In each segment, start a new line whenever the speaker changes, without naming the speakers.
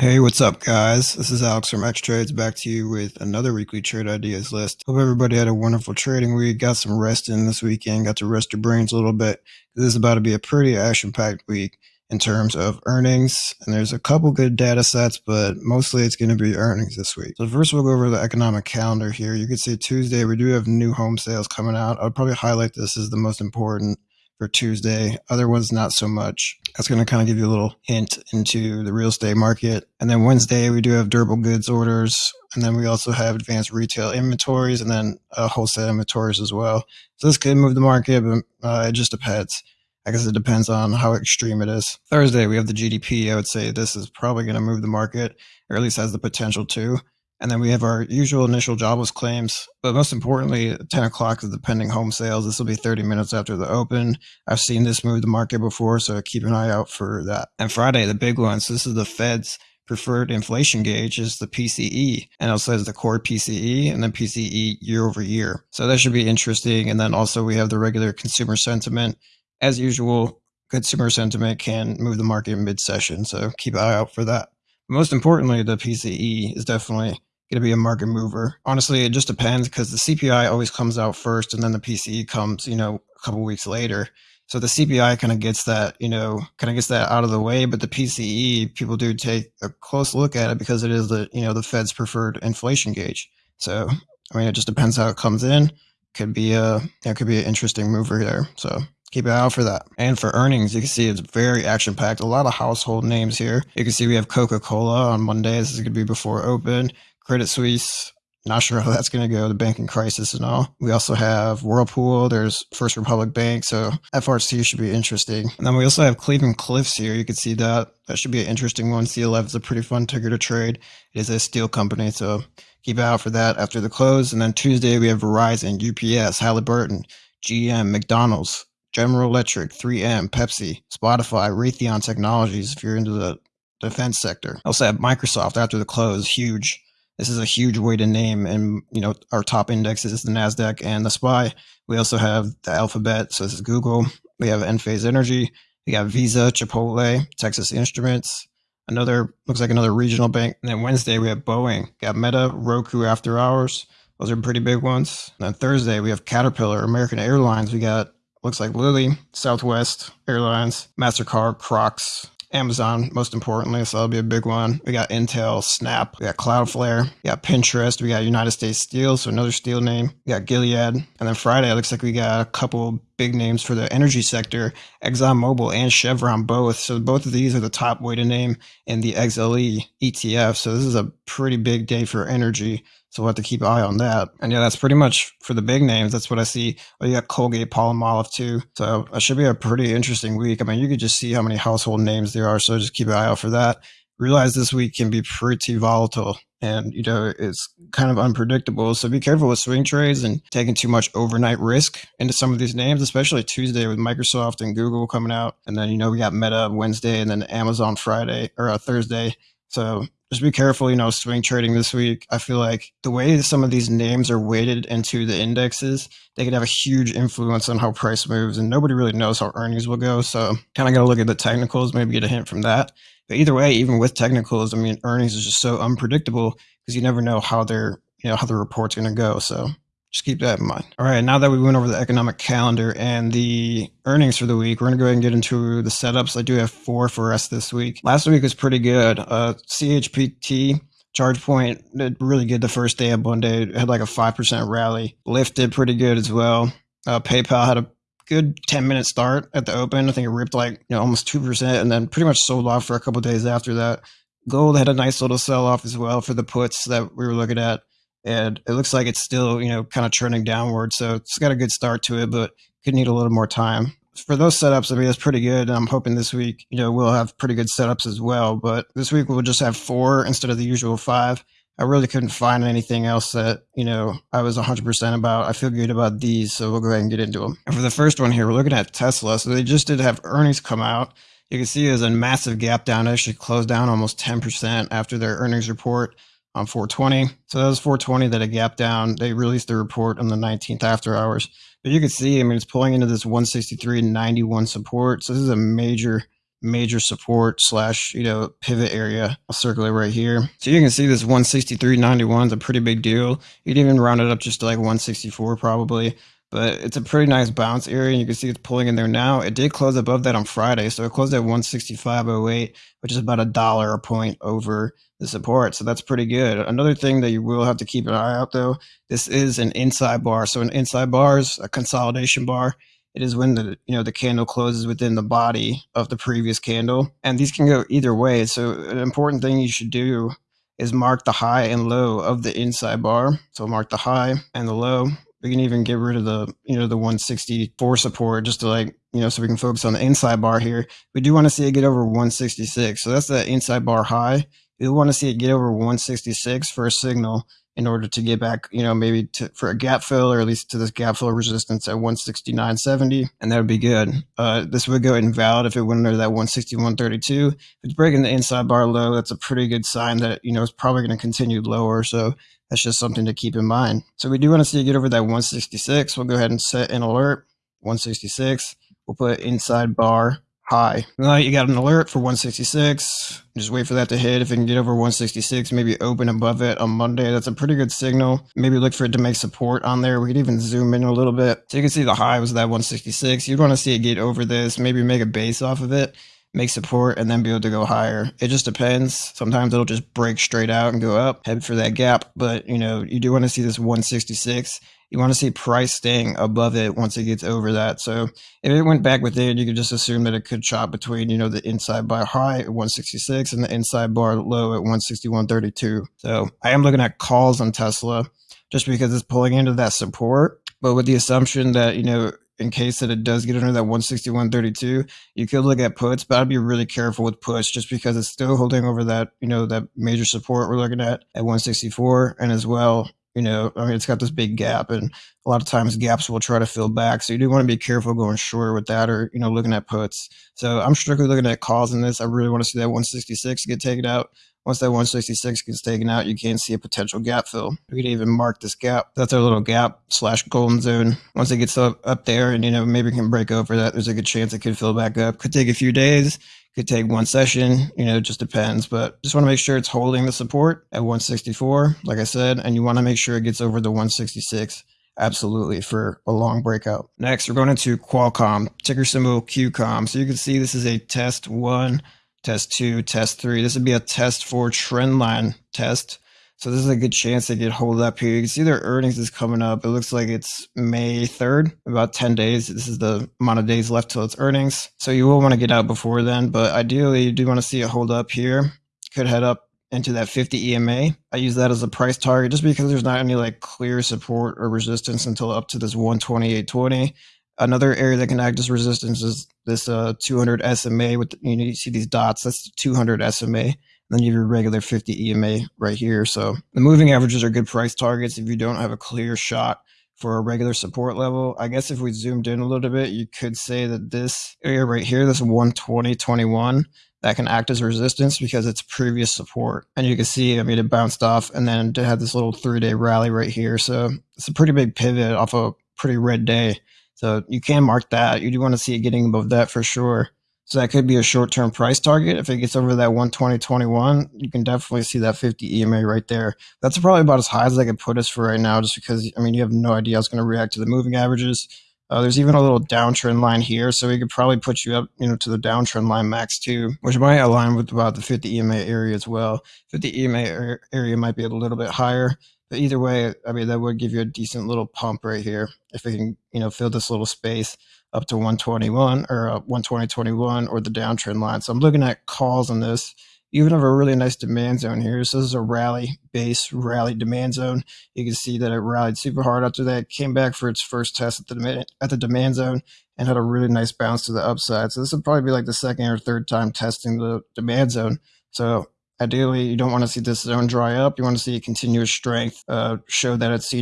Hey, what's up, guys? This is Alex from X Trades back to you with another weekly trade ideas list. Hope everybody had a wonderful trading week. Got some rest in this weekend. Got to rest your brains a little bit. This is about to be a pretty action packed week in terms of earnings. And there's a couple good data sets, but mostly it's going to be earnings this week. So first we'll go over the economic calendar here. You can see Tuesday, we do have new home sales coming out. I'll probably highlight this as the most important for Tuesday. Other ones, not so much. That's going to kind of give you a little hint into the real estate market. And then Wednesday, we do have durable goods orders. And then we also have advanced retail inventories and then uh, wholesale inventories as well. So this could move the market, but uh, it just depends. I guess it depends on how extreme it is. Thursday, we have the GDP. I would say this is probably going to move the market, or at least has the potential to. And then we have our usual initial jobless claims. But most importantly, 10 o'clock is the pending home sales. This will be 30 minutes after the open. I've seen this move the market before, so keep an eye out for that. And Friday, the big one. So this is the Fed's preferred inflation gauge is the PCE, and it says the core PCE and then PCE year over year. So that should be interesting. And then also we have the regular consumer sentiment. As usual, consumer sentiment can move the market mid session. So keep an eye out for that. Most importantly, the PCE is definitely going to be a market mover. Honestly, it just depends because the CPI always comes out first and then the PCE comes, you know, a couple weeks later. So the CPI kind of gets that, you know, kind of gets that out of the way, but the PCE, people do take a close look at it because it is the, you know, the Fed's preferred inflation gauge. So, I mean, it just depends how it comes in. Could be a, it could be an interesting mover there. So keep an eye out for that. And for earnings, you can see it's very action packed. A lot of household names here. You can see we have Coca Cola on Monday. This is going to be before open. Credit Suisse. Not sure how that's going to go, the banking crisis and all. We also have Whirlpool. There's First Republic Bank. So FRC should be interesting. And then we also have Cleveland Cliffs here. You can see that. That should be an interesting one. CLF is a pretty fun ticker to trade. It is a steel company. So keep an eye out for that after the close. And then Tuesday, we have Verizon, UPS, Halliburton, GM, McDonald's, General Electric, 3M, Pepsi, Spotify, Raytheon Technologies, if you're into the defense sector. Also have Microsoft after the close, huge. This is a huge way to name, and you know our top indexes is the Nasdaq and the SPY. We also have the Alphabet, so this is Google. We have Enphase Energy. We got Visa, Chipotle, Texas Instruments. Another looks like another regional bank. And then Wednesday we have Boeing. Got Meta, Roku after hours. Those are pretty big ones. And then Thursday we have Caterpillar, American Airlines. We got looks like Lilly, Southwest Airlines, Mastercard, Crocs, Amazon, most importantly, so that'll be a big one. We got Intel, Snap, we got Cloudflare, we got Pinterest, we got United States Steel, so another steel name. We got Gilead, and then Friday it looks like we got a couple big names for the energy sector, ExxonMobil and Chevron both. So both of these are the top way to name in the XLE ETF. So this is a pretty big day for energy. So we'll have to keep an eye on that. And yeah, that's pretty much for the big names. That's what I see. Oh, you got Colgate, Palmolive too. So it should be a pretty interesting week. I mean, you could just see how many household names there are. So just keep an eye out for that. Realize this week can be pretty volatile and you know it's kind of unpredictable so be careful with swing trades and taking too much overnight risk into some of these names especially tuesday with microsoft and google coming out and then you know we got meta wednesday and then amazon friday or uh, thursday so just be careful, you know, swing trading this week. I feel like the way some of these names are weighted into the indexes, they could have a huge influence on how price moves, and nobody really knows how earnings will go. So, kind of got to look at the technicals, maybe get a hint from that. But either way, even with technicals, I mean, earnings is just so unpredictable because you never know how they're, you know, how the report's going to go. So, just keep that in mind. All right, now that we went over the economic calendar and the earnings for the week, we're going to go ahead and get into the setups. I do have four for us this week. Last week was pretty good. Uh, CHPT, ChargePoint did really good the first day of Monday. It had like a 5% rally. Lyft did pretty good as well. Uh, PayPal had a good 10 minute start at the open. I think it ripped like you know almost 2% and then pretty much sold off for a couple days after that. Gold had a nice little sell off as well for the puts that we were looking at and it looks like it's still you know kind of trending downward. So it's got a good start to it, but could need a little more time. For those setups, I mean, it's pretty good. I'm hoping this week, you know, we'll have pretty good setups as well. But this week we'll just have four instead of the usual five. I really couldn't find anything else that, you know, I was 100% about. I feel good about these, so we'll go ahead and get into them. And for the first one here, we're looking at Tesla. So they just did have earnings come out. You can see there's a massive gap down. It actually closed down almost 10% after their earnings report. On 420. So that was 420 that it gapped down. They released the report on the 19th after hours. But you can see, I mean, it's pulling into this 163.91 support. So this is a major, major support slash, you know, pivot area. I'll circle it right here. So you can see this 163.91 is a pretty big deal. You'd even round it up just to like 164 probably but it's a pretty nice bounce area and you can see it's pulling in there now it did close above that on friday so it closed at 165.08 which is about a dollar a point over the support. So that's pretty good. Another thing that you will have to keep an eye out though, this is an inside bar. So an inside bar is a consolidation bar. It is when the you know the candle closes within the body of the previous candle. And these can go either way. So an important thing you should do is mark the high and low of the inside bar. So mark the high and the low. We can even get rid of the, you know, the 164 support just to like, you know, so we can focus on the inside bar here. We do want to see it get over 166. So that's the inside bar high we want to see it get over 166 for a signal in order to get back, you know, maybe to, for a gap fill or at least to this gap fill resistance at 169.70, and that would be good. Uh, this would go invalid if it went under that 161.32. If it's breaking the inside bar low, that's a pretty good sign that, you know, it's probably going to continue lower. So that's just something to keep in mind. So we do want to see it get over that 166. We'll go ahead and set an alert, 166. We'll put inside bar high. Now you got an alert for 166. Just wait for that to hit. If it can get over 166, maybe open above it on Monday. That's a pretty good signal. Maybe look for it to make support on there. We could even zoom in a little bit. So you can see the high was that 166. You'd want to see it get over this, maybe make a base off of it make support and then be able to go higher. It just depends. Sometimes it'll just break straight out and go up, head for that gap. But you know, you do want to see this 166 you want to see price staying above it once it gets over that. So if it went back within, you could just assume that it could chop between, you know, the inside bar high at 166 and the inside bar low at 161.32. So I am looking at calls on Tesla just because it's pulling into that support, but with the assumption that, you know, in case that it does get under that 161.32, you could look at puts, but I'd be really careful with puts just because it's still holding over that, you know, that major support we're looking at at 164 and as well you know, I mean, it's got this big gap, and a lot of times gaps will try to fill back. So you do want to be careful going short with that, or you know, looking at puts. So I'm strictly looking at calls in this. I really want to see that 166 get taken out. Once that 166 gets taken out, you can see a potential gap fill. We could even mark this gap. That's our little gap slash golden zone. Once it gets up, up there and, you know, maybe can break over that, there's a good chance it could fill back up. Could take a few days could take one session, you know, it just depends. But just want to make sure it's holding the support at 164, like I said, and you want to make sure it gets over the 166 absolutely for a long breakout. Next, we're going into Qualcomm, ticker symbol QCOM. So you can see this is a test one, test two, test three. This would be a test for trend line test. So this is a good chance they could hold up here. You can see their earnings is coming up. It looks like it's May 3rd, about 10 days. This is the amount of days left till its earnings. So you will want to get out before then, but ideally you do want to see it hold up here. Could head up into that 50 EMA. I use that as a price target just because there's not any like clear support or resistance until up to this 128.20. Another area that can act as resistance is this uh, 200 SMA with you know you see these dots. That's 200 SMA. And then you have your regular 50 EMA right here. So the moving averages are good price targets if you don't have a clear shot for a regular support level. I guess if we zoomed in a little bit, you could say that this area right here, this 120, 21, that can act as resistance because it's previous support. And you can see, I mean, it bounced off and then it had this little three day rally right here. So it's a pretty big pivot off a pretty red day. So you can mark that. You do want to see it getting above that for sure. So that could be a short-term price target. If it gets over that 120.21, you can definitely see that 50 EMA right there. That's probably about as high as I could put us for right now, just because, I mean, you have no idea how it's going to react to the moving averages. Uh, there's even a little downtrend line here, so we could probably put you up, you know, to the downtrend line max too, which might align with about the 50 EMA area as well. 50 EMA area might be a little bit higher, but either way, I mean, that would give you a decent little pump right here if we can, you know, fill this little space up to 121 or uh, 120.21 or the downtrend line. So I'm looking at calls on this. Even have a really nice demand zone here. So this is a rally base rally demand zone. You can see that it rallied super hard after that, came back for its first test at the demand, at the demand zone and had a really nice bounce to the upside. So this would probably be like the second or third time testing the demand zone. So ideally, you don't want to see this zone dry up. You want to see a continuous strength uh, show that it's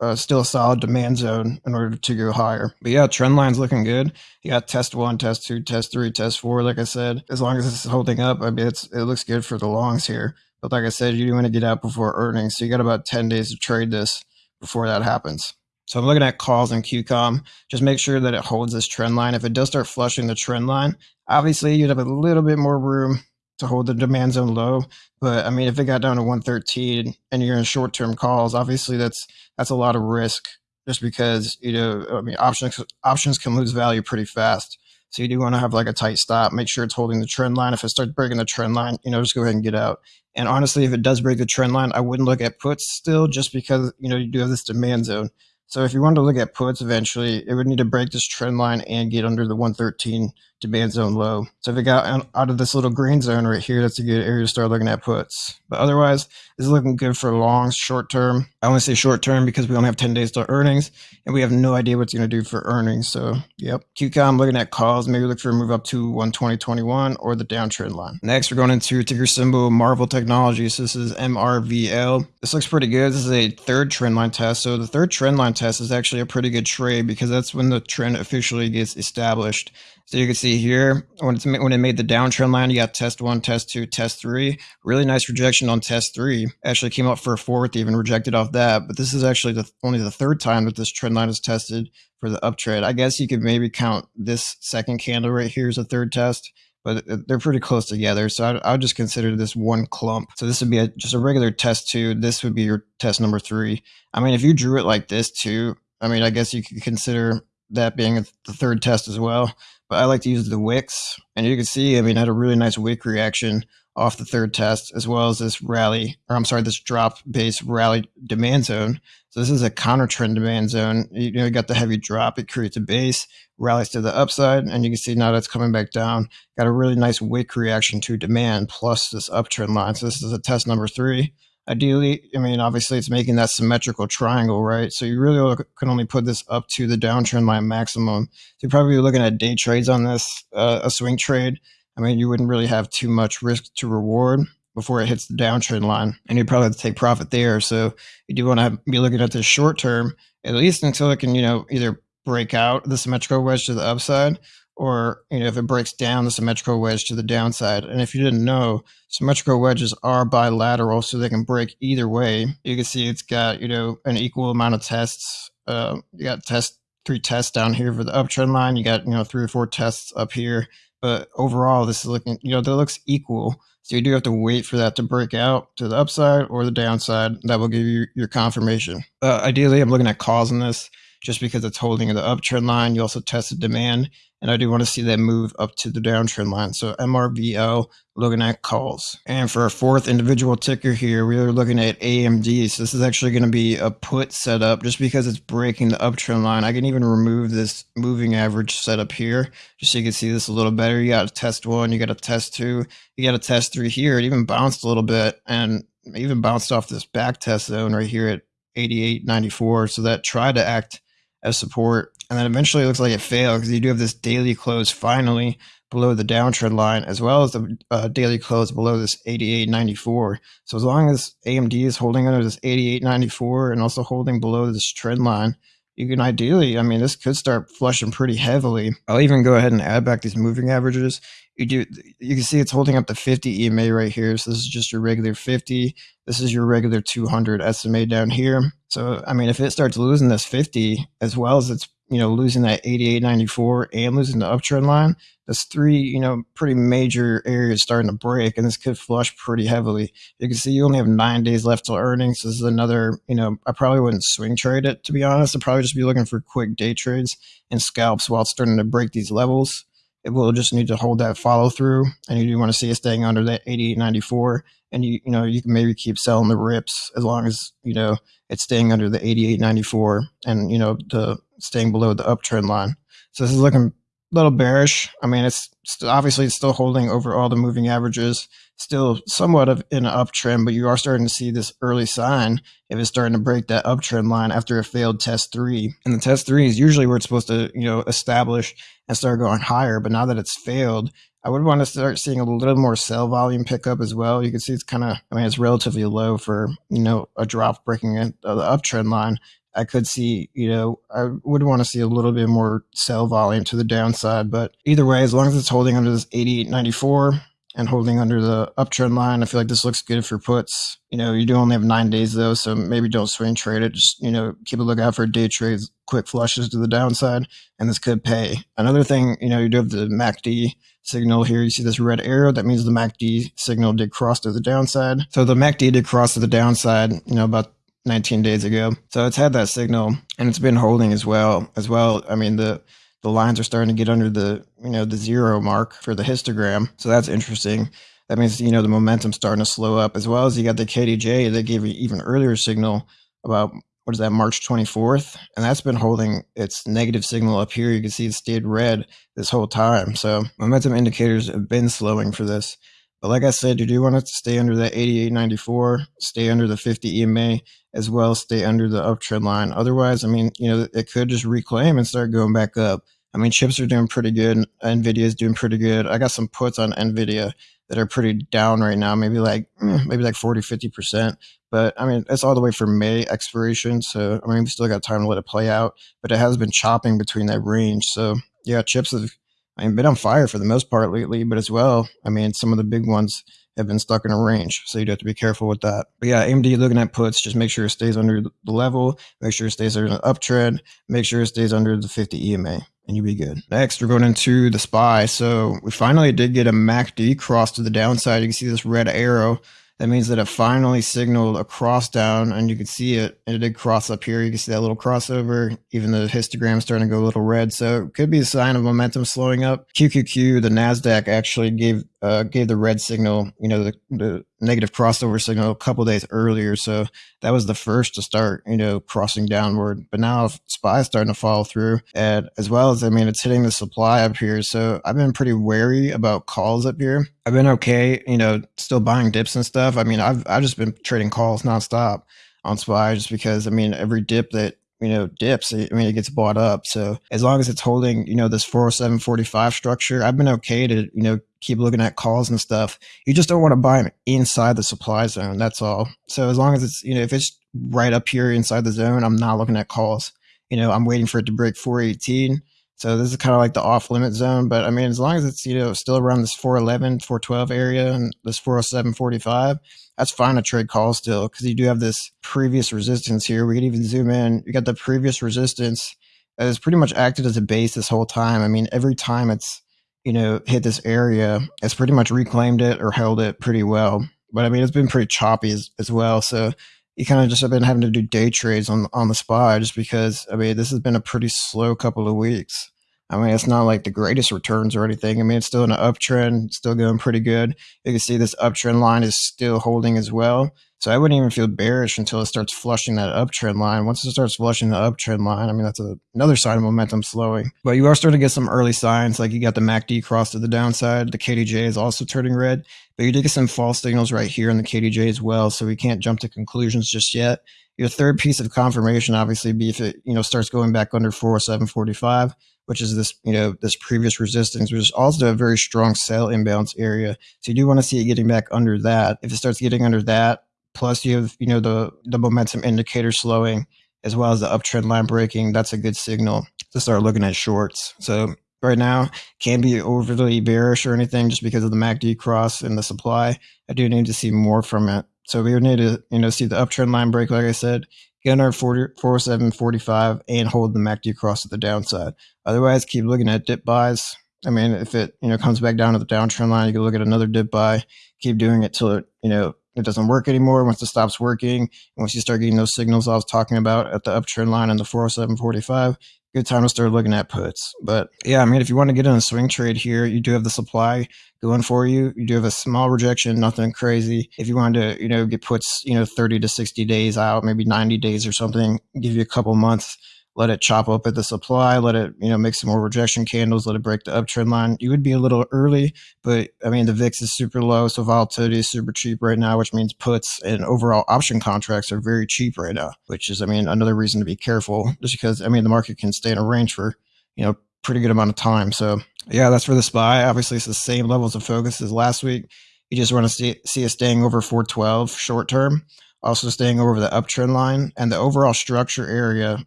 uh, still a solid demand zone in order to go higher. But yeah, trend line's looking good. You got test one, test two, test three, test four. Like I said, as long as it's holding up, I mean, it's it looks good for the longs here. But like I said, you do want to get out before earnings, so you got about ten days to trade this before that happens. So I'm looking at calls in QCOM. Just make sure that it holds this trend line. If it does start flushing the trend line, obviously you'd have a little bit more room to hold the demand zone low. But I mean, if it got down to 113 and you're in short term calls, obviously that's that's a lot of risk just because you know I mean options options can lose value pretty fast. So you do want to have like a tight stop. Make sure it's holding the trend line. If it starts breaking the trend line, you know, just go ahead and get out. And honestly, if it does break the trend line, I wouldn't look at puts still, just because you know you do have this demand zone. So if you want to look at puts eventually, it would need to break this trend line and get under the 113 demand zone low. So if it got out of this little green zone right here, that's a good area to start looking at puts. But otherwise, it's looking good for long, short term. I only say short term because we only have 10 days to earnings and we have no idea what's going to do for earnings. So, yep. QCOM looking at calls, maybe look for a move up to 120.21 or the downtrend line. Next, we're going into ticker symbol Marvell Technologies. This is MRVL. This looks pretty good. This is a third trend line test. So, the third trend line test is actually a pretty good trade because that's when the trend officially gets established. So you can see here when it's when it made the downtrend line, you got test one, test two, test three. Really nice rejection on test three. Actually came up for a fourth, even rejected off that. But this is actually the only the third time that this trend line is tested for the uptrend. I guess you could maybe count this second candle right here as a third test but uh, they're pretty close together. So I, I would just consider this one clump. So this would be a, just a regular test two. This would be your test number three. I mean, if you drew it like this too, I mean, I guess you could consider that being the third test as well but I like to use the wicks. And you can see, I mean, I had a really nice wick reaction off the third test, as well as this rally, or I'm sorry, this drop base rally demand zone. So this is a counter trend demand zone. You know, you got the heavy drop, it creates a base, rallies to the upside, and you can see now that's coming back down. Got a really nice wick reaction to demand plus this uptrend line. So this is a test number three ideally, I mean, obviously it's making that symmetrical triangle, right? So you really can only put this up to the downtrend line maximum. So you're probably looking at day trades on this, uh, a swing trade. I mean, you wouldn't really have too much risk to reward before it hits the downtrend line, and you'd probably have to take profit there. So you do want to be looking at this short term, at least until it can, you know, either break out the symmetrical wedge to the upside or you know if it breaks down the symmetrical wedge to the downside. And if you didn't know symmetrical wedges are bilateral so they can break either way. You can see it's got you know an equal amount of tests uh, you got test three tests down here for the uptrend line. You got you know three or four tests up here. But overall this is looking you know that looks equal. So you do have to wait for that to break out to the upside or the downside. That will give you your confirmation. Uh, ideally i'm looking at calls in this just because it's holding the uptrend line. You also tested demand, and I do want to see that move up to the downtrend line. So MRVL looking at calls. And for our fourth individual ticker here, we are looking at AMD. So this is actually going to be a put setup just because it's breaking the uptrend line. I can even remove this moving average setup here just so you can see this a little better. You got a test one, you got a test two, you got a test three here. It even bounced a little bit and even bounced off this back test zone right here at 88.94. So that tried to act as support. And then eventually it looks like it failed because you do have this daily close finally below the downtrend line, as well as the uh, daily close below this 88.94. So as long as AMD is holding under this 88.94 and also holding below this trend line, you can ideally, I mean, this could start flushing pretty heavily. I'll even go ahead and add back these moving averages. You do, you can see it's holding up the 50 EMA right here. So this is just your regular 50. This is your regular 200 SMA down here. So, I mean, if it starts losing this 50 as well as it's, you know, losing that 88.94 and losing the uptrend line, that's three, you know, pretty major areas starting to break, and this could flush pretty heavily. You can see you only have nine days left till earnings. This is another, you know, I probably wouldn't swing trade it to be honest. I'd probably just be looking for quick day trades and scalps while it's starting to break these levels. It will just need to hold that follow through, and you do want to see it staying under that 88.94. And you, you know, you can maybe keep selling the rips as long as you know it's staying under the 88.94 and you know the staying below the uptrend line. So this is looking a little bearish. I mean, it's obviously it's still holding over all the moving averages, still somewhat of an uptrend, but you are starting to see this early sign if it's starting to break that uptrend line after a failed test three. And the test three is usually where it's supposed to, you know, establish and start going higher. But now that it's failed, I would want to start seeing a little more sell volume pickup as well. You can see it's kind of, I mean, it's relatively low for, you know, a drop breaking uh, the uptrend line. I could see, you know, I would want to see a little bit more sell volume to the downside. But either way, as long as it's holding under this 88.94 and holding under the uptrend line, I feel like this looks good for puts. You know, you do only have nine days though, so maybe don't swing trade it. Just, you know, keep a lookout for day trades, quick flushes to the downside, and this could pay. Another thing, you know, you do have the MACD signal here. You see this red arrow. That means the MACD signal did cross to the downside. So the MACD did cross to the downside, you know, about 19 days ago. So it's had that signal and it's been holding as well. As well, I mean the the lines are starting to get under the you know the zero mark for the histogram. So that's interesting. That means you know the momentum's starting to slow up as well as you got the KDJ that gave you even earlier signal about what is that March 24th and that's been holding its negative signal up here. You can see it stayed red this whole time. So momentum indicators have been slowing for this. But like I said, you do want it to stay under that 88.94, stay under the 50 EMA, as well stay under the uptrend line. Otherwise, I mean, you know, it could just reclaim and start going back up. I mean, chips are doing pretty good. Nvidia is doing pretty good. I got some puts on Nvidia that are pretty down right now, maybe like mm, maybe like 40, 50%. But I mean, it's all the way from May expiration. So I mean, we still got time to let it play out, but it has been chopping between that range. So yeah, chips have I mean, been on fire for the most part lately, but as well, I mean, some of the big ones have been stuck in a range. So you'd have to be careful with that. But yeah, AMD looking at puts, just make sure it stays under the level, make sure it stays under the uptrend, make sure it stays under the 50 EMA and you'll be good. Next, we're going into the SPY. So we finally did get a MACD cross to the downside. You can see this red arrow that means that it finally signaled a cross down and you can see it. And it did cross up here. You can see that little crossover. Even the histogram starting to go a little red. So it could be a sign of momentum slowing up. QQQ, the NASDAQ actually gave uh, gave the red signal, you know, the, the negative crossover signal a couple days earlier. So that was the first to start, you know, crossing downward. But now SPY is starting to follow through, and as well as I mean, it's hitting the supply up here. So I've been pretty wary about calls up here. I've been okay, you know, still buying dips and stuff. I mean, I've I've just been trading calls nonstop on SPY just because I mean every dip that you know, dips, I mean, it gets bought up. So as long as it's holding, you know, this 40745 structure, I've been okay to, you know, keep looking at calls and stuff. You just don't want to buy them inside the supply zone. That's all. So as long as it's, you know, if it's right up here inside the zone, I'm not looking at calls. You know, I'm waiting for it to break 418. So this is kind of like the off limit zone. But I mean, as long as it's, you know, still around this 411, 412 area and this 407, 45, that's fine to trade calls still because you do have this previous resistance here. We could even zoom in. You got the previous resistance that has pretty much acted as a base this whole time. I mean, every time it's, you know, hit this area, it's pretty much reclaimed it or held it pretty well. But I mean, it's been pretty choppy as, as well. So you kind of just have been having to do day trades on on the spot just because I mean this has been a pretty slow couple of weeks. I mean it's not like the greatest returns or anything. I mean it's still in an uptrend, still going pretty good. You can see this uptrend line is still holding as well. So I wouldn't even feel bearish until it starts flushing that uptrend line. Once it starts flushing the uptrend line, I mean, that's a, another sign of momentum slowing. But you are starting to get some early signs, like you got the MACD cross to the downside. The KDJ is also turning red, but you did get some false signals right here in the KDJ as well. So we can't jump to conclusions just yet. Your third piece of confirmation, obviously, be if it, you know, starts going back under 407.45 which is this, you know, this previous resistance, which is also a very strong sell imbalance area. So you do want to see it getting back under that. If it starts getting under that, plus you have you know the the momentum indicator slowing as well as the uptrend line breaking. That's a good signal to start looking at shorts. So right now can't be overly bearish or anything just because of the macd cross and the supply. I do need to see more from it. So we would need to you know see the uptrend line break like i said get under 4745 and hold the macd cross to the downside. Otherwise keep looking at dip buys. I mean, if it you know comes back down to the downtrend line, you can look at another dip buy, keep doing it till it you know it doesn't work anymore. Once it stops working, once you start getting those signals I was talking about at the uptrend line and the 407.45, good time to start looking at puts. But yeah, I mean, if you want to get in a swing trade here, you do have the supply going for you. You do have a small rejection, nothing crazy. If you wanted to, you know, get puts, you know, 30 to 60 days out, maybe 90 days or something, give you a couple months let it chop up at the supply, let it, you know, make some more rejection candles, let it break the uptrend line. You would be a little early, but I mean, the VIX is super low. So volatility is super cheap right now, which means puts and overall option contracts are very cheap right now, which is, I mean, another reason to be careful just because, I mean, the market can stay in a range for, you know, pretty good amount of time. So yeah, that's for the SPY. Obviously, it's the same levels of focus as last week. You just want to see, see it staying over 412 short term. Also staying over the uptrend line, and the overall structure area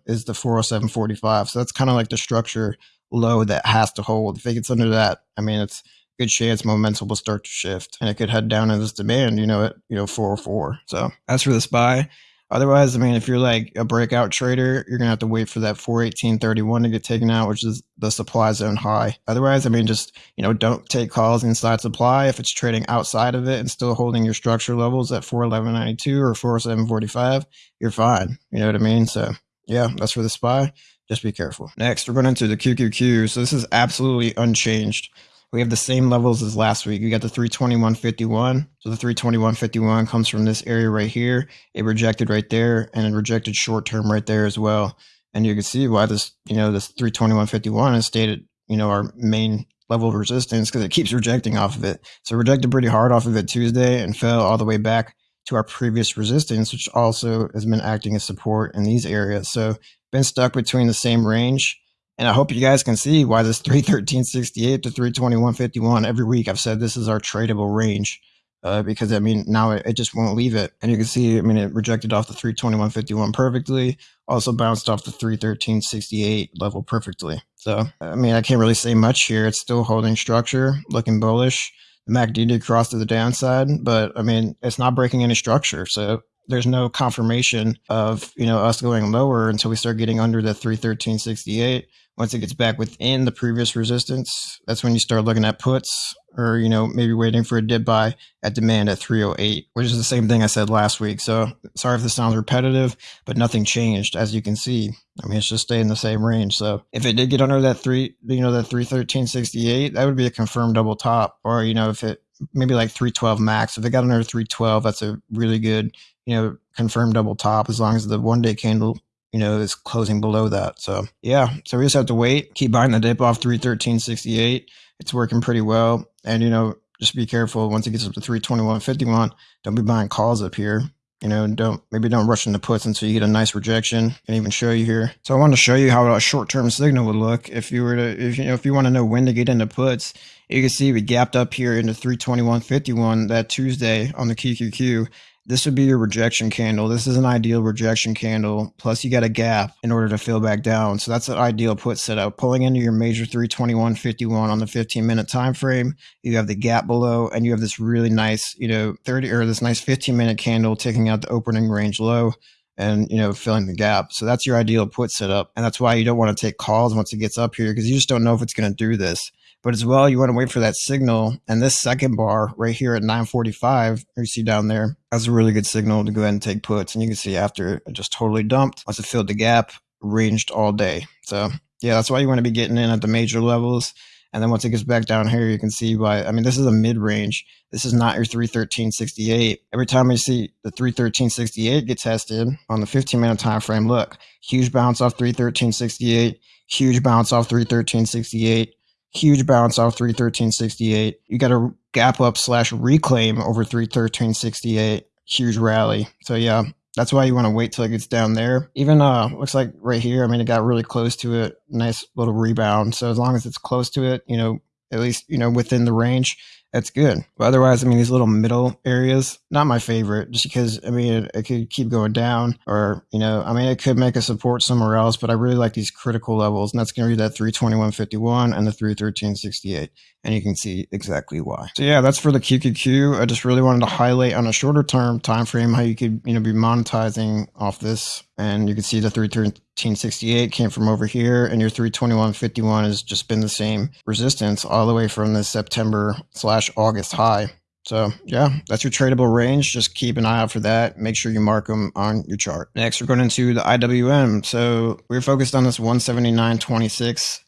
is the 407.45. So that's kind of like the structure low that has to hold. If it gets under that, I mean, it's good chance momentum will start to shift, and it could head down in this demand, you know, at you know 404. So as for the SPY, Otherwise, I mean, if you're like a breakout trader, you're gonna have to wait for that 418.31 to get taken out, which is the supply zone high. Otherwise, I mean, just you know, don't take calls inside supply. If it's trading outside of it and still holding your structure levels at 411.92 or 407.45, you're fine. You know what I mean? So yeah, that's for the SPY. Just be careful. Next, we're going into the QQQ. So this is absolutely unchanged. We have the same levels as last week. We got the 321.51. So the 321.51 comes from this area right here. It rejected right there and it rejected short term right there as well. And you can see why this, you know, this 321.51 is at, you know, our main level of resistance because it keeps rejecting off of it. So rejected pretty hard off of it Tuesday and fell all the way back to our previous resistance, which also has been acting as support in these areas. So been stuck between the same range and I hope you guys can see why this 313.68 to 321.51 every week I've said this is our tradable range. Uh, because I mean now it, it, just won't leave it, and you can see I mean it rejected off the 321.51 perfectly, also bounced off the 313.68 level perfectly. So I mean I can't really say much here. It's still holding structure, looking bullish. The MACD did cross to the downside, but I mean it's not breaking any structure. So there's no confirmation of you know us going lower until we start getting under the 313.68 once it gets back within the previous resistance, that's when you start looking at puts or, you know, maybe waiting for a dip buy at demand at 308, which is the same thing I said last week. So sorry if this sounds repetitive, but nothing changed as you can see. I mean, it's just staying in the same range. So if it did get under that three, you know, that 313.68, that would be a confirmed double top. Or, you know, if it maybe like 312 max, if it got under 312, that's a really good, you know, confirmed double top as long as the one day candle you know, is closing below that. So yeah, so we just have to wait, keep buying the dip off 313.68. It's working pretty well. And, you know, just be careful once it gets up to 321.51. Don't be buying calls up here. You know, don't maybe don't rush into puts until you get a nice rejection. Can even show you here. So I wanted to show you how a short-term signal would look if you were to, if you know, if you want to know when to get into puts. You can see we gapped up here into 321.51 that Tuesday on the QQQ this would be your rejection candle. This is an ideal rejection candle. Plus, you got a gap in order to fill back down. So that's an ideal put setup. Pulling into your major 321.51 on the 15 minute time frame. You have the gap below, and you have this really nice, you know, 30 or this nice 15 minute candle taking out the opening range low and you know filling the gap so that's your ideal put setup and that's why you don't want to take calls once it gets up here because you just don't know if it's going to do this but as well, you want to wait for that signal. And this second bar right here at 945, you see down there, that's a really good signal to go ahead and take puts. And you can see after it just totally dumped, once it filled the gap, ranged all day. So yeah, that's why you want to be getting in at the major levels. And then once it gets back down here, you can see why. I mean, this is a mid range. This is not your 313.68. Every time you see the 313.68 get tested on the 15 minute time frame, look, huge bounce off 313.68, huge bounce off 313.68, huge bounce off 313.68. You got a gap up slash reclaim over 313.68. Huge rally. So yeah, that's why you want to wait till it gets down there. Even uh looks like right here, I mean it got really close to it. Nice little rebound. So as long as it's close to it, you know, at least, you know, within the range, that's good. But otherwise, I mean, these little middle areas, not my favorite, just because, I mean, it, it, could keep going down or, you know, I mean, it could make a support somewhere else, but I really like these critical levels. And that's going to be that 321.51 and the 313.68. And you can see exactly why. So yeah, that's for the QQQ. I just really wanted to highlight on a shorter term time frame how you could, you know, be monetizing off this. And you can see the 313.68 came from over here and your 321.51 has just been the same resistance all the way from the September slash August high. So yeah, that's your tradable range. Just keep an eye out for that. Make sure you mark them on your chart. Next, we're going into the IWM. So we're focused on this 179.26.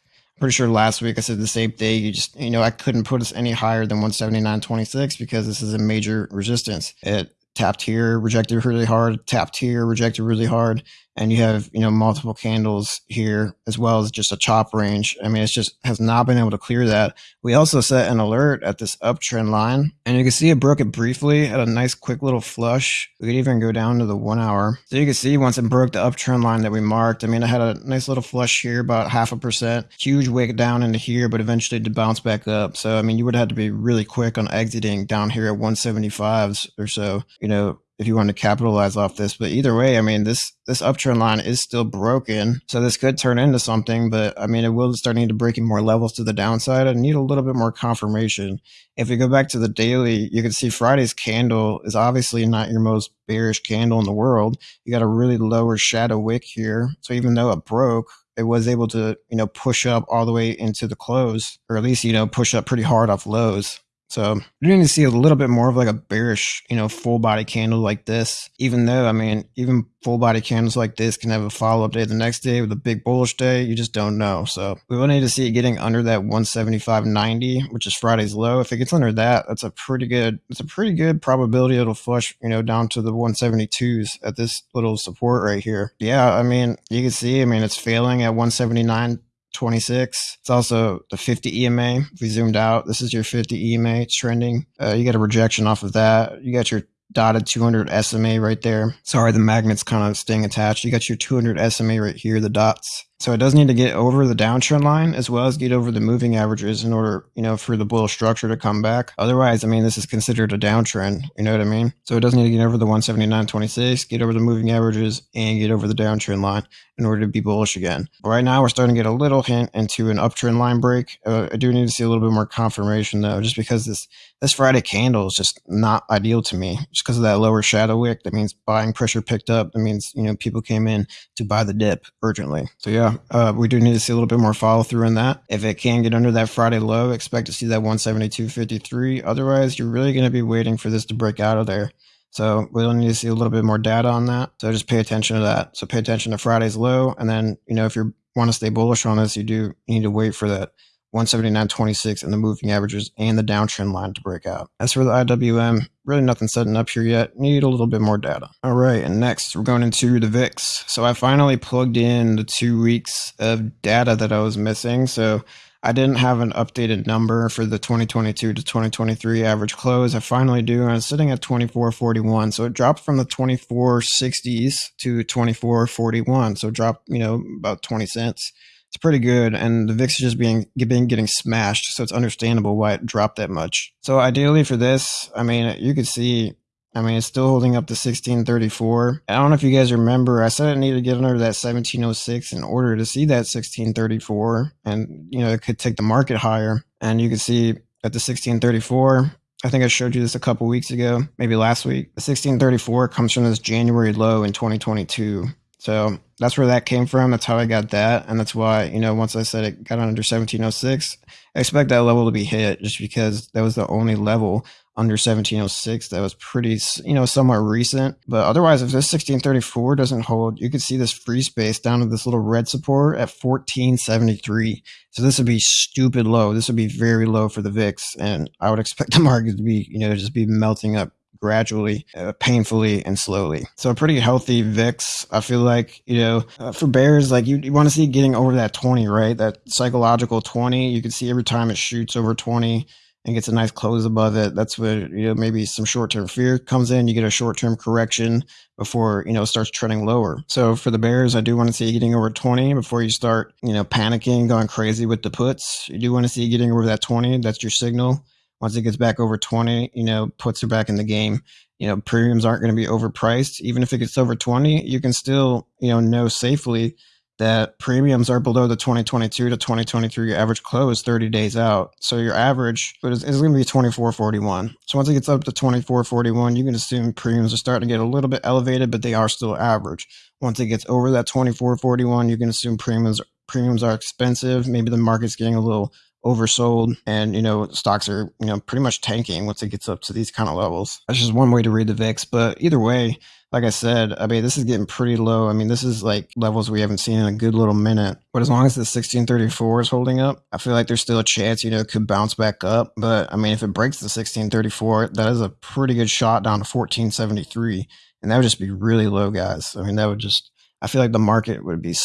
Pretty sure last week I said the same thing. You just, you know, I couldn't put us any higher than 179.26 because this is a major resistance. It tapped here, rejected really hard, tapped here, rejected really hard and you have you know multiple candles here as well as just a chop range. I mean it's just has not been able to clear that. We also set an alert at this uptrend line and you can see it broke it briefly at a nice quick little flush. We could even go down to the one hour. So you can see once it broke the uptrend line that we marked i mean i had a nice little flush here about half a percent. Huge wick down into here but eventually to bounce back up. So i mean you would have to be really quick on exiting down here at 175s or so you know if you want to capitalize off this. But either way, I mean, this this uptrend line is still broken, so this could turn into something. But I mean, it will start needing to breaking more levels to the downside. I need a little bit more confirmation. If we go back to the daily, you can see Friday's candle is obviously not your most bearish candle in the world. You got a really lower shadow wick here, so even though it broke, it was able to, you know, push up all the way into the close, or at least, you know, push up pretty hard off lows. So you're going to see a little bit more of like a bearish, you know, full body candle like this. Even though, I mean, even full body candles like this can have a follow up day the next day with a big bullish day. You just don't know. So we will need to see it getting under that 175.90, which is Friday's low. If it gets under that, that's a pretty good, it's a pretty good probability it'll flush, you know, down to the 172s at this little support right here. Yeah, I mean, you can see, I mean, it's failing at 179 26. It's also the 50 EMA. If we zoomed out, this is your 50 EMA. It's trending. Uh, you get a rejection off of that. You got your dotted 200 SMA right there. Sorry, the magnet's kind of staying attached. You got your 200 SMA right here, the dots. So it does need to get over the downtrend line as well as get over the moving averages in order, you know, for the bull structure to come back. Otherwise, I mean, this is considered a downtrend. You know what I mean? So it does need to get over the 179.26, get over the moving averages, and get over the downtrend line in order to be bullish again. But right now, we're starting to get a little hint into an uptrend line break. Uh, I do need to see a little bit more confirmation though, just because this this Friday candle is just not ideal to me, just because of that lower shadow wick. That means buying pressure picked up. That means you know people came in to buy the dip urgently. So yeah, uh, we do need to see a little bit more follow through in that. If it can get under that Friday low, expect to see that 172.53. Otherwise, you're really going to be waiting for this to break out of there. So we'll need to see a little bit more data on that. So just pay attention to that. So pay attention to Friday's low, and then you know if you want to stay bullish on this, you do need to wait for that 179.26 and the moving averages and the downtrend line to break out. As for the IWM, really nothing setting up here yet. Need a little bit more data. All right, and next we're going into the VIX. So I finally plugged in the two weeks of data that I was missing. So I didn't have an updated number for the 2022 to 2023 average close. I finally do, and it's sitting at 24.41. So it dropped from the 24.60s to 24.41. So dropped, you know, about 20 cents it's pretty good. And the VIX is just being, being getting smashed. So it's understandable why it dropped that much. So ideally for this, I mean, you could see I mean, it's still holding up to 1634. I don't know if you guys remember, I said I needed to get under that 1706 in order to see that 1634. And, you know, it could take the market higher. And you can see at the 1634, I think I showed you this a couple weeks ago, maybe last week. The 1634 comes from this January low in 2022. So that's where that came from. That's how I got that. And that's why, you know, once I said it got under 1706, I expect that level to be hit just because that was the only level under 1706 that was pretty, you know, somewhat recent. But otherwise, if this 1634 doesn't hold, you could see this free space down to this little red support at 1473. So this would be stupid low. This would be very low for the VIX. And I would expect the market to be, you know, just be melting up gradually, uh, painfully, and slowly. So a pretty healthy VIX. I feel like, you know, uh, for bears, like you, you want to see getting over that 20, right? That psychological 20. You can see every time it shoots over 20 and gets a nice close above it. That's where, you know, maybe some short term fear comes in. You get a short term correction before, you know, starts trending lower. So for the bears, I do want to see getting over 20 before you start, you know, panicking, going crazy with the puts. You do want to see getting over that 20. That's your signal once it gets back over 20, you know, puts her back in the game. You know, premiums aren't going to be overpriced. Even if it gets over 20, you can still, you know, know safely that premiums are below the 2022 to 2023 average close 30 days out. So your average is, is going to be 24.41. So once it gets up to 24.41, you can assume premiums are starting to get a little bit elevated, but they are still average. Once it gets over that 24.41, you can assume premiums premiums are expensive. Maybe the market's getting a little oversold and you know stocks are you know pretty much tanking once it gets up to these kind of levels. That's just one way to read the vix but either way like i said i mean this is getting pretty low. I mean this is like levels we haven't seen in a good little minute. But as long as the 1634 is holding up i feel like there's still a chance you know could bounce back up. But i mean if it breaks the 1634 that is a pretty good shot down to 1473 and that would just be really low guys. I mean that would just i feel like the market would be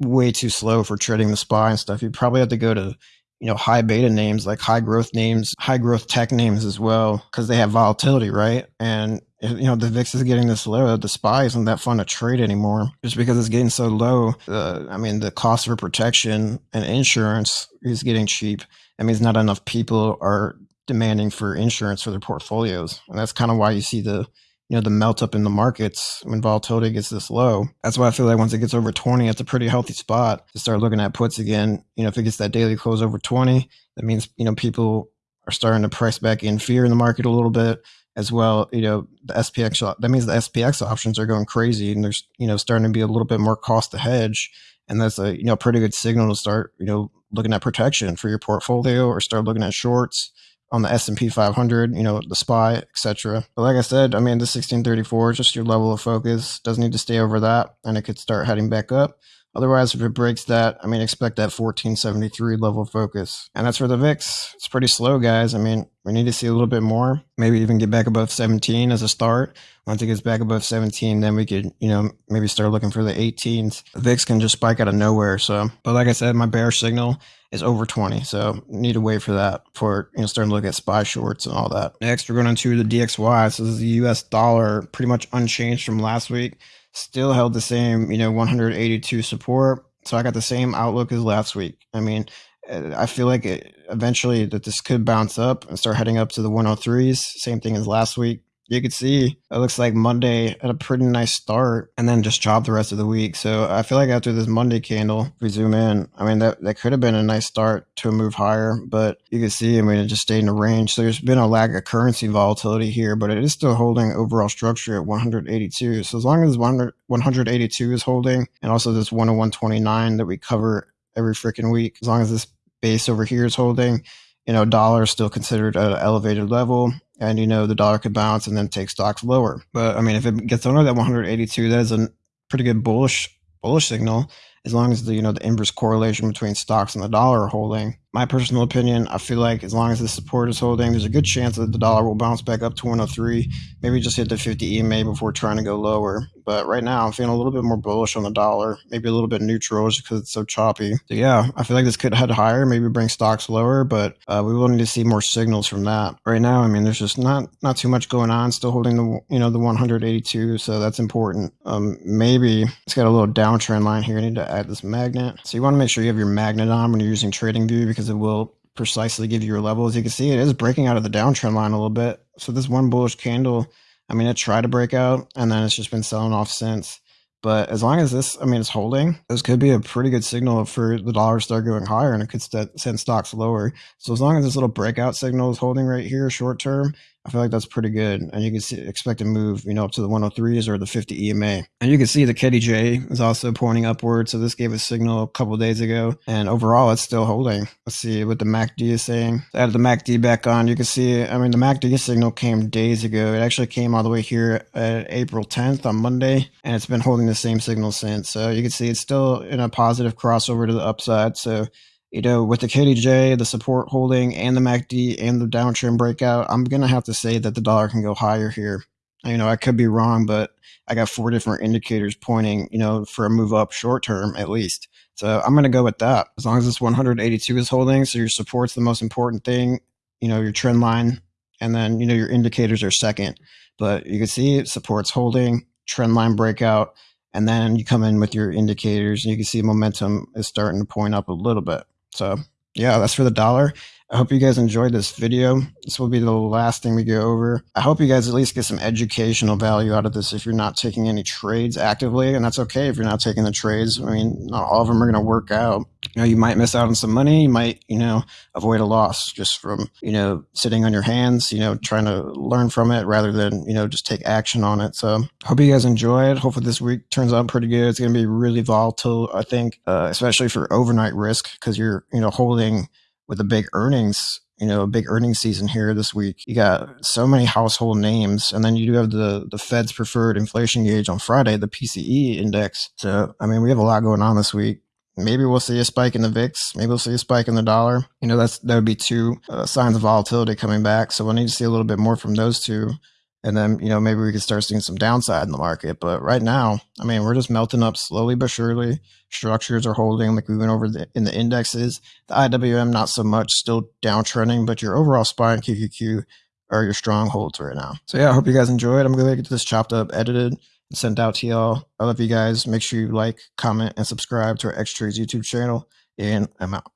way too slow for trading the SPY and stuff. You'd probably have to go to you know, high beta names, like high growth names, high growth tech names as well, because they have volatility, right? And you know, the VIX is getting this low. The SPY isn't that fun to trade anymore just because it's getting so low. Uh, I mean, the cost for protection and insurance is getting cheap. That means not enough people are demanding for insurance for their portfolios. And that's kind of why you see the, you know, the melt up in the markets when volatility gets this low. That's why I feel like once it gets over 20, it's a pretty healthy spot to start looking at puts again. You know, if it gets that daily close over 20, that means, you know, people are starting to price back in fear in the market a little bit as well. You know, the SPX, that means the SPX options are going crazy and there's, you know, starting to be a little bit more cost to hedge. And that's a, you know, pretty good signal to start, you know, looking at protection for your portfolio or start looking at shorts on the S&P 500, you know, the SPY, etc. But like I said, I mean, the 1634 is just your level of focus. Doesn't need to stay over that, and it could start heading back up. Otherwise, if it breaks that, I mean, expect that 1473 level focus. And that's for the VIX. It's pretty slow, guys. I mean, we need to see a little bit more, maybe even get back above 17 as a start. Once it gets back above 17, then we could, you know, maybe start looking for the 18s. The VIX can just spike out of nowhere. So, but like I said, my bear signal is over 20. So need to wait for that for, you know, starting to look at SPY shorts and all that. Next, we're going into the DXY. So this is the US dollar, pretty much unchanged from last week still held the same, you know, 182 support. So I got the same outlook as last week. I mean, uh, I feel like it, eventually that this could bounce up and start heading up to the 103s. Same thing as last week you could see it looks like Monday had a pretty nice start and then just chopped the rest of the week. So I feel like after this Monday candle, if we zoom in, I mean, that, that could have been a nice start to a move higher, but you can see, I mean, it just stayed in a range. So there's been a lack of currency volatility here, but it is still holding overall structure at 182. So as long as 100, 182 is holding and also this 101.29 that we cover every freaking week, as long as this base over here is holding, you know, dollar is still considered an elevated level and you know the dollar could bounce and then take stocks lower. But I mean, if it gets under that 182, that is a pretty good bullish bullish signal as long as the you know the inverse correlation between stocks and the dollar are holding my personal opinion, I feel like as long as the support is holding, there's a good chance that the dollar will bounce back up to 103. Maybe just hit the 50 EMA before trying to go lower. But right now, I'm feeling a little bit more bullish on the dollar, maybe a little bit neutral just because it's so choppy. So yeah, I feel like this could head higher, maybe bring stocks lower, but uh, we will need to see more signals from that. Right now, I mean, there's just not not too much going on. Still holding the you know the 182, so that's important. Um, maybe it's got a little downtrend line here. I need to add this magnet. So you want to make sure you have your magnet on when you're using TradingView because because it will precisely give you your level. As you can see, it is breaking out of the downtrend line a little bit. So this one bullish candle, I mean, it tried to break out and then it's just been selling off since. But as long as this, I mean, it's holding, this could be a pretty good signal for the dollar to start going higher and it could send stocks lower. So as long as this little breakout signal is holding right here short term, I feel like that's pretty good. And you can see, expect to move, you know, up to the 103s or the 50 EMA. And you can see the KDJ is also pointing upward. So this gave a signal a couple days ago. And overall, it's still holding. Let's see what the MACD is saying. So added the MACD back on. You can see, I mean, the MACD signal came days ago. It actually came all the way here at April 10th on Monday. And it's been holding the same signal since. So you can see it's still in a positive crossover to the upside. So you know, with the KDJ, the support holding, and the MACD, and the downtrend breakout, I'm going to have to say that the dollar can go higher here. You know, I could be wrong, but I got four different indicators pointing, you know, for a move up short term at least. So I'm going to go with that. As long as this 182 is holding, so your support's the most important thing, you know, your trend line, and then, you know, your indicators are second. But you can see support's holding, trend line breakout, and then you come in with your indicators and you can see momentum is starting to point up a little bit. So yeah, that's for the dollar. I hope you guys enjoyed this video. This will be the last thing we go over. I hope you guys at least get some educational value out of this if you're not taking any trades actively. And that's okay if you're not taking the trades. I mean, not all of them are going to work out. You know, you might miss out on some money. You might, you know, avoid a loss just from, you know, sitting on your hands, you know, trying to learn from it rather than, you know, just take action on it. So hope you guys enjoy it. Hopefully this week turns out pretty good. It's going to be really volatile, I think, uh, especially for overnight risk because you're, you know, holding – with the big earnings, you know, a big earnings season here this week. You got so many household names, and then you do have the the Fed's preferred inflation gauge on Friday, the PCE index. So, I mean, we have a lot going on this week. Maybe we'll see a spike in the VIX. Maybe we'll see a spike in the dollar. You know, that's that would be two uh, signs of volatility coming back. So we'll need to see a little bit more from those two and then you know maybe we could start seeing some downside in the market. But right now i mean we're just melting up slowly but surely. Structures are holding like we went over the, in the indexes. The iwm not so much still downtrending but your overall spot and qqq are your strongholds right now. So yeah i hope you guys enjoyed. I'm gonna get this chopped up edited and sent out to y'all. I love you guys. Make sure you like comment and subscribe to our x trades youtube channel. And i'm out.